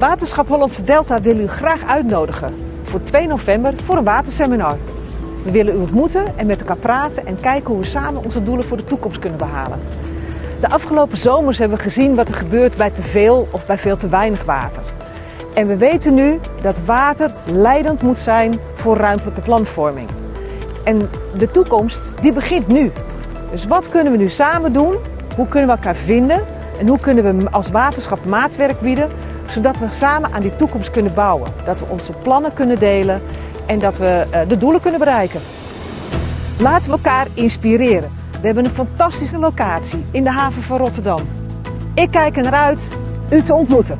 Waterschap Hollandse Delta wil u graag uitnodigen voor 2 november voor een waterseminar. We willen u ontmoeten en met elkaar praten en kijken hoe we samen onze doelen voor de toekomst kunnen behalen. De afgelopen zomers hebben we gezien wat er gebeurt bij te veel of bij veel te weinig water. En we weten nu dat water leidend moet zijn voor ruimtelijke planvorming. En de toekomst die begint nu. Dus wat kunnen we nu samen doen? Hoe kunnen we elkaar vinden? En hoe kunnen we als waterschap maatwerk bieden, zodat we samen aan die toekomst kunnen bouwen? Dat we onze plannen kunnen delen en dat we eh, de doelen kunnen bereiken. Laten we elkaar inspireren. We hebben een fantastische locatie in de haven van Rotterdam. Ik kijk er naar uit u te ontmoeten.